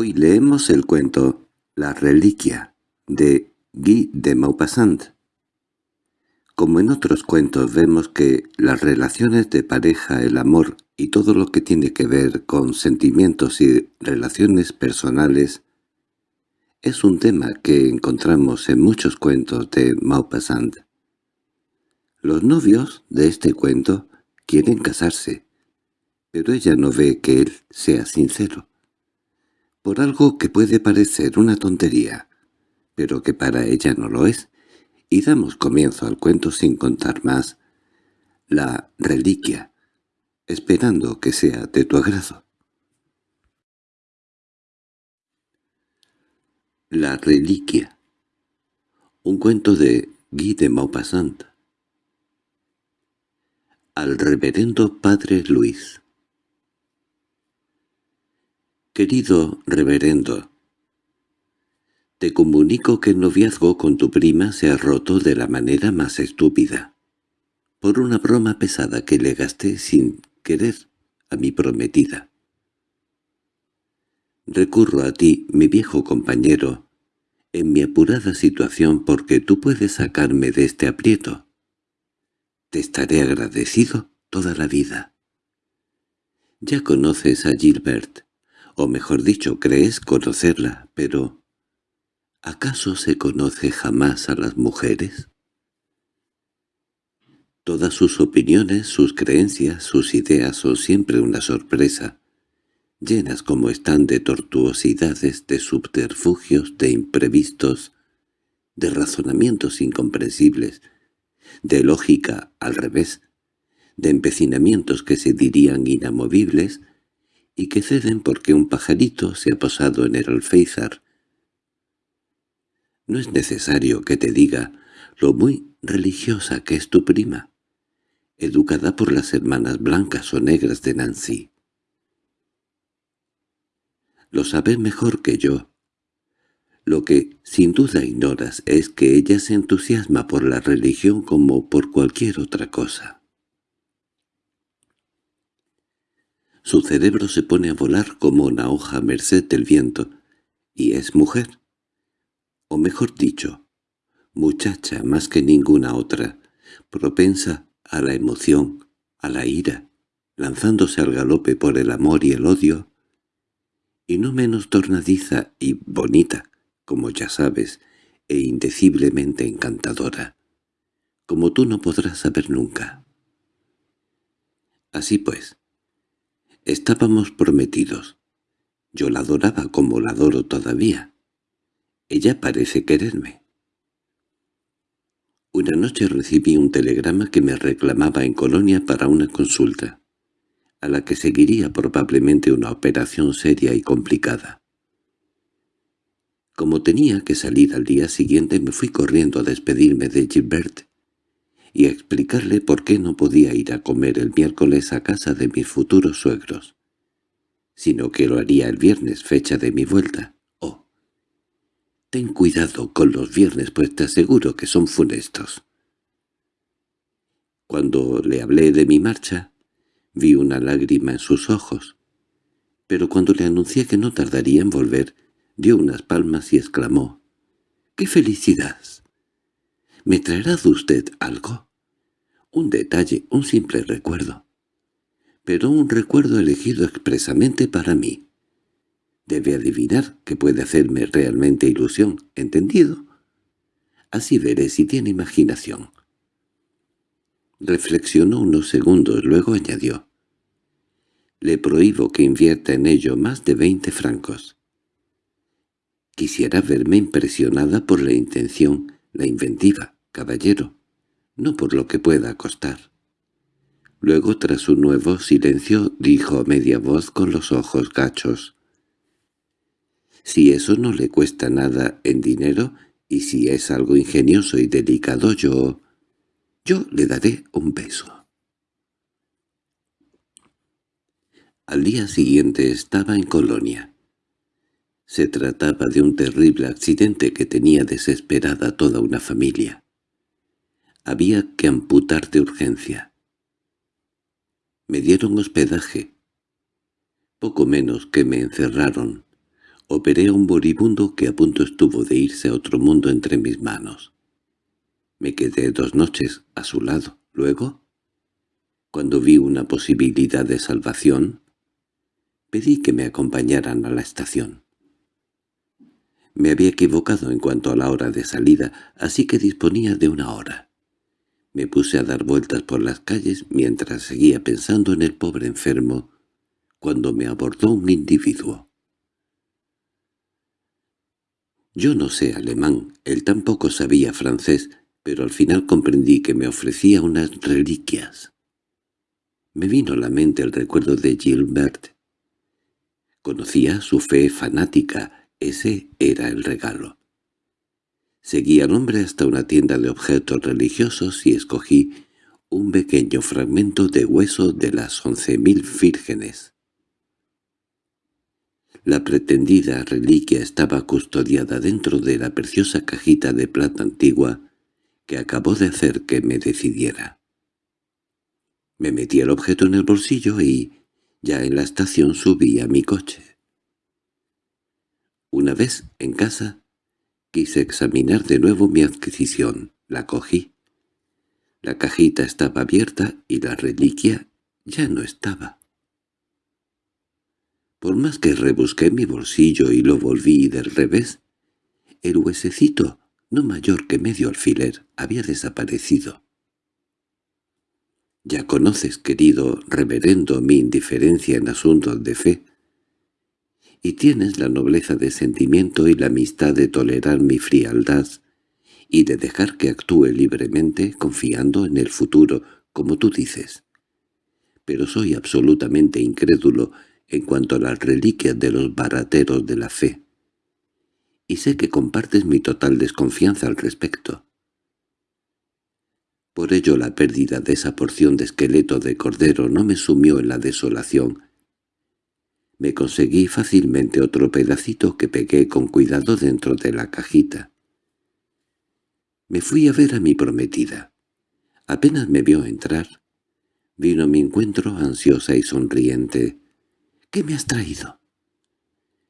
Hoy leemos el cuento La reliquia de Guy de Maupassant. Como en otros cuentos vemos que las relaciones de pareja, el amor y todo lo que tiene que ver con sentimientos y relaciones personales es un tema que encontramos en muchos cuentos de Maupassant. Los novios de este cuento quieren casarse, pero ella no ve que él sea sincero por algo que puede parecer una tontería, pero que para ella no lo es, y damos comienzo al cuento sin contar más, la reliquia, esperando que sea de tu agrado. La reliquia Un cuento de Guy de Maupassant Al reverendo Padre Luis Querido reverendo, te comunico que el noviazgo con tu prima se ha roto de la manera más estúpida, por una broma pesada que le gasté sin querer a mi prometida. Recurro a ti, mi viejo compañero, en mi apurada situación porque tú puedes sacarme de este aprieto. Te estaré agradecido toda la vida. Ya conoces a Gilbert, o mejor dicho, crees conocerla, pero ¿acaso se conoce jamás a las mujeres? Todas sus opiniones, sus creencias, sus ideas son siempre una sorpresa, llenas como están de tortuosidades, de subterfugios, de imprevistos, de razonamientos incomprensibles, de lógica al revés, de empecinamientos que se dirían inamovibles, y que ceden porque un pajarito se ha posado en el alféizar. No es necesario que te diga lo muy religiosa que es tu prima, educada por las hermanas blancas o negras de Nancy. Lo sabes mejor que yo. Lo que sin duda ignoras es que ella se entusiasma por la religión como por cualquier otra cosa. Su cerebro se pone a volar como una hoja a merced del viento, y es mujer. O mejor dicho, muchacha más que ninguna otra, propensa a la emoción, a la ira, lanzándose al galope por el amor y el odio, y no menos tornadiza y bonita, como ya sabes, e indeciblemente encantadora, como tú no podrás saber nunca. Así pues, Estábamos prometidos. Yo la adoraba como la adoro todavía. Ella parece quererme. Una noche recibí un telegrama que me reclamaba en Colonia para una consulta, a la que seguiría probablemente una operación seria y complicada. Como tenía que salir al día siguiente me fui corriendo a despedirme de Gilbert y explicarle por qué no podía ir a comer el miércoles a casa de mis futuros suegros, sino que lo haría el viernes, fecha de mi vuelta. Oh, ten cuidado con los viernes, pues te aseguro que son funestos. Cuando le hablé de mi marcha, vi una lágrima en sus ojos, pero cuando le anuncié que no tardaría en volver, dio unas palmas y exclamó, «¡Qué felicidad! ¿Me traerá usted algo? Un detalle, un simple recuerdo. Pero un recuerdo elegido expresamente para mí. Debe adivinar que puede hacerme realmente ilusión, ¿entendido? Así veré si tiene imaginación. Reflexionó unos segundos, luego añadió. Le prohíbo que invierta en ello más de veinte francos. Quisiera verme impresionada por la intención, la inventiva, caballero, no por lo que pueda costar. Luego, tras un nuevo silencio, dijo a media voz con los ojos gachos. «Si eso no le cuesta nada en dinero, y si es algo ingenioso y delicado, yo... yo le daré un beso». Al día siguiente estaba en Colonia. Se trataba de un terrible accidente que tenía desesperada toda una familia. Había que amputar de urgencia. Me dieron hospedaje. Poco menos que me encerraron. operé a un moribundo que a punto estuvo de irse a otro mundo entre mis manos. Me quedé dos noches a su lado. Luego, cuando vi una posibilidad de salvación, pedí que me acompañaran a la estación. Me había equivocado en cuanto a la hora de salida, así que disponía de una hora. Me puse a dar vueltas por las calles mientras seguía pensando en el pobre enfermo, cuando me abordó un individuo. Yo no sé alemán, él tampoco sabía francés, pero al final comprendí que me ofrecía unas reliquias. Me vino a la mente el recuerdo de Gilbert. Conocía su fe fanática, ese era el regalo. Seguí al hombre hasta una tienda de objetos religiosos y escogí un pequeño fragmento de hueso de las once mil vírgenes. La pretendida reliquia estaba custodiada dentro de la preciosa cajita de plata antigua que acabó de hacer que me decidiera. Me metí el objeto en el bolsillo y, ya en la estación, subí a mi coche. Una vez en casa, quise examinar de nuevo mi adquisición. La cogí. La cajita estaba abierta y la reliquia ya no estaba. Por más que rebusqué mi bolsillo y lo volví del revés, el huesecito, no mayor que medio alfiler, había desaparecido. Ya conoces, querido reverendo, mi indiferencia en asuntos de fe, y tienes la nobleza de sentimiento y la amistad de tolerar mi frialdad y de dejar que actúe libremente confiando en el futuro, como tú dices. Pero soy absolutamente incrédulo en cuanto a las reliquias de los barateros de la fe. Y sé que compartes mi total desconfianza al respecto. Por ello la pérdida de esa porción de esqueleto de cordero no me sumió en la desolación me conseguí fácilmente otro pedacito que pegué con cuidado dentro de la cajita. Me fui a ver a mi prometida. Apenas me vio entrar. Vino a mi encuentro ansiosa y sonriente. —¿Qué me has traído?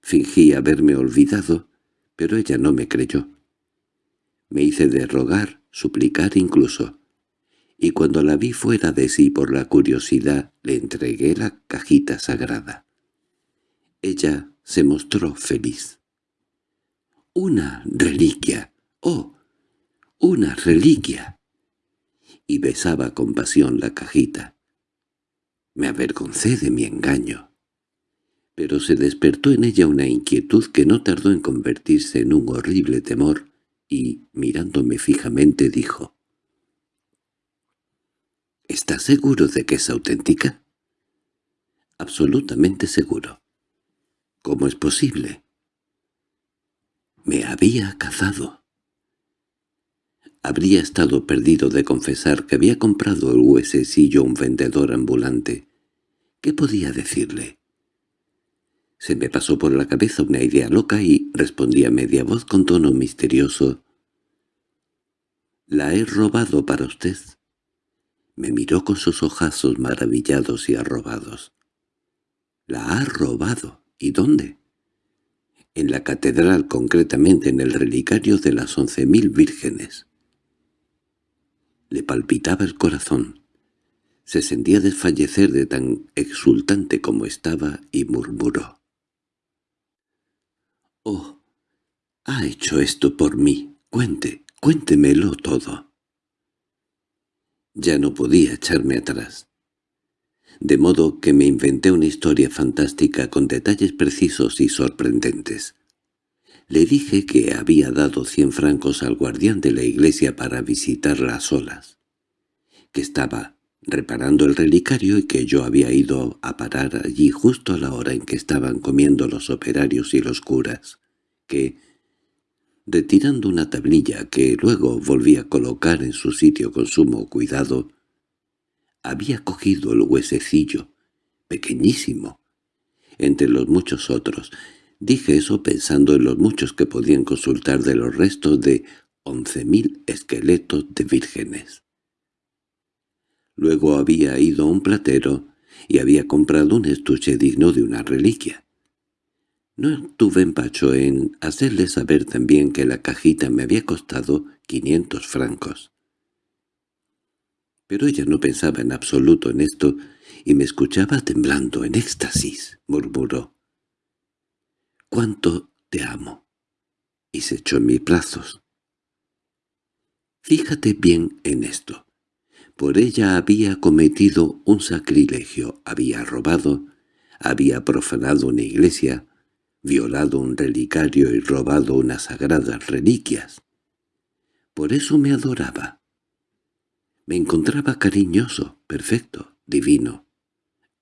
Fingí haberme olvidado, pero ella no me creyó. Me hice de rogar, suplicar incluso, y cuando la vi fuera de sí por la curiosidad, le entregué la cajita sagrada. Ella se mostró feliz. —¡Una reliquia! ¡Oh! ¡Una reliquia! Y besaba con pasión la cajita. Me avergoncé de mi engaño. Pero se despertó en ella una inquietud que no tardó en convertirse en un horrible temor, y, mirándome fijamente, dijo, —¿Estás seguro de que es auténtica? —Absolutamente seguro. ¿Cómo es posible? Me había cazado. Habría estado perdido de confesar que había comprado el huesecillo un vendedor ambulante. ¿Qué podía decirle? Se me pasó por la cabeza una idea loca y respondí a media voz con tono misterioso. «La he robado para usted». Me miró con sus ojazos maravillados y arrobados. «¿La ha robado?» ¿Y dónde? En la catedral, concretamente en el relicario de las once mil vírgenes. Le palpitaba el corazón. Se sentía desfallecer de tan exultante como estaba y murmuró. «Oh, ha hecho esto por mí. Cuente, cuéntemelo todo». Ya no podía echarme atrás de modo que me inventé una historia fantástica con detalles precisos y sorprendentes. Le dije que había dado cien francos al guardián de la iglesia para visitarla solas, que estaba reparando el relicario y que yo había ido a parar allí justo a la hora en que estaban comiendo los operarios y los curas, que, retirando una tablilla que luego volví a colocar en su sitio con sumo cuidado, había cogido el huesecillo, pequeñísimo, entre los muchos otros. Dije eso pensando en los muchos que podían consultar de los restos de once mil esqueletos de vírgenes. Luego había ido a un platero y había comprado un estuche digno de una reliquia. No tuve empacho en hacerle saber también que la cajita me había costado quinientos francos. Pero ella no pensaba en absoluto en esto y me escuchaba temblando en éxtasis, murmuró. «¿Cuánto te amo?» y se echó en mis brazos. Fíjate bien en esto. Por ella había cometido un sacrilegio, había robado, había profanado una iglesia, violado un relicario y robado unas sagradas reliquias. Por eso me adoraba. Me encontraba cariñoso, perfecto, divino.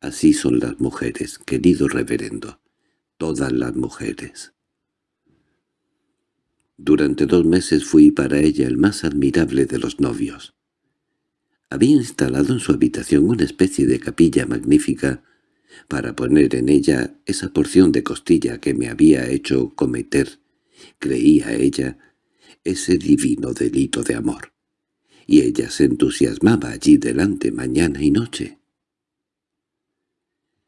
Así son las mujeres, querido reverendo, todas las mujeres. Durante dos meses fui para ella el más admirable de los novios. Había instalado en su habitación una especie de capilla magnífica para poner en ella esa porción de costilla que me había hecho cometer, creía ella, ese divino delito de amor. Y ella se entusiasmaba allí delante mañana y noche.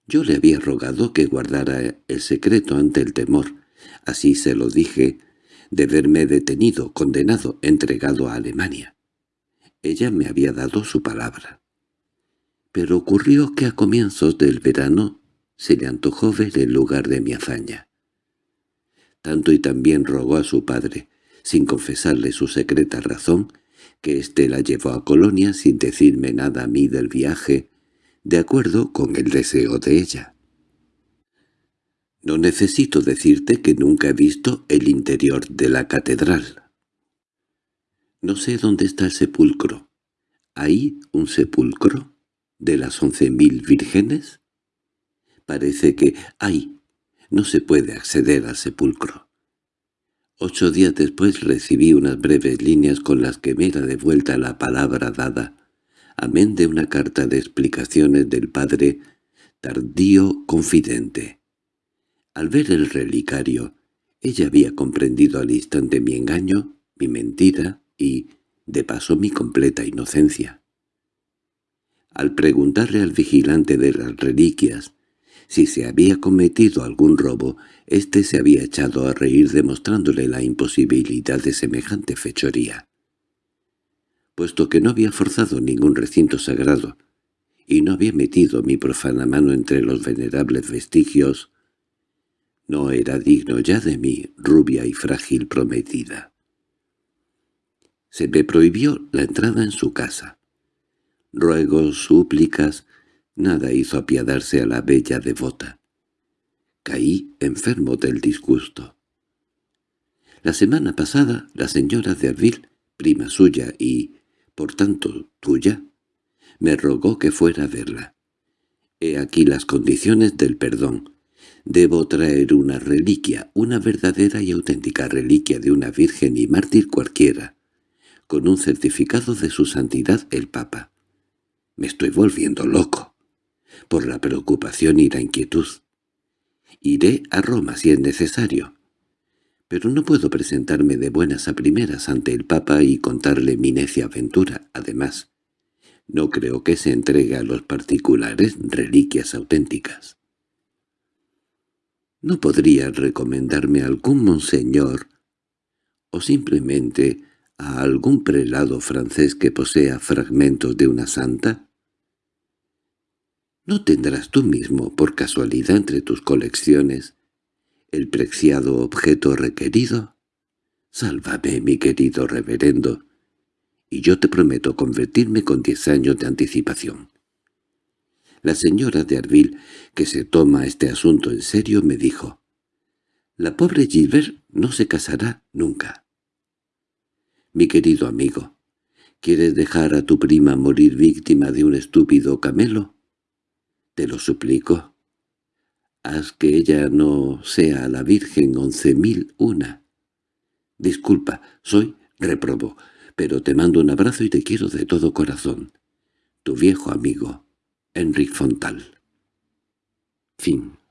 Yo le había rogado que guardara el secreto ante el temor, así se lo dije, de verme detenido, condenado, entregado a Alemania. Ella me había dado su palabra pero ocurrió que a comienzos del verano se le antojó ver el lugar de mi hazaña. Tanto y también rogó a su padre, sin confesarle su secreta razón, que éste la llevó a Colonia sin decirme nada a mí del viaje, de acuerdo con el deseo de ella. No necesito decirte que nunca he visto el interior de la catedral. No sé dónde está el sepulcro. ¿Hay un sepulcro? de las once mil vírgenes? Parece que ¡ay! no se puede acceder al sepulcro. Ocho días después recibí unas breves líneas con las que me era devuelta la palabra dada, amén de una carta de explicaciones del padre tardío confidente. Al ver el relicario, ella había comprendido al instante mi engaño, mi mentira y, de paso, mi completa inocencia. Al preguntarle al vigilante de las reliquias si se había cometido algún robo, éste se había echado a reír demostrándole la imposibilidad de semejante fechoría. Puesto que no había forzado ningún recinto sagrado, y no había metido mi profana mano entre los venerables vestigios, no era digno ya de mi rubia y frágil prometida. Se me prohibió la entrada en su casa ruegos, súplicas, nada hizo apiadarse a la bella devota. Caí enfermo del disgusto. La semana pasada la señora de Arville, prima suya y, por tanto, tuya, me rogó que fuera a verla. He aquí las condiciones del perdón. Debo traer una reliquia, una verdadera y auténtica reliquia de una virgen y mártir cualquiera, con un certificado de su santidad el Papa. Me estoy volviendo loco, por la preocupación y la inquietud. Iré a Roma si es necesario, pero no puedo presentarme de buenas a primeras ante el Papa y contarle mi necia aventura. Además, no creo que se entregue a los particulares reliquias auténticas. ¿No podría recomendarme algún monseñor o simplemente a algún prelado francés que posea fragmentos de una santa? ¿No tendrás tú mismo, por casualidad entre tus colecciones, el preciado objeto requerido? Sálvame, mi querido reverendo, y yo te prometo convertirme con diez años de anticipación. La señora de Arville, que se toma este asunto en serio, me dijo, «La pobre Gilbert no se casará nunca». Mi querido amigo, ¿quieres dejar a tu prima morir víctima de un estúpido camelo? Te lo suplico. Haz que ella no sea la Virgen once mil una. Disculpa, soy reprobo, pero te mando un abrazo y te quiero de todo corazón. Tu viejo amigo, Enrique Fontal. Fin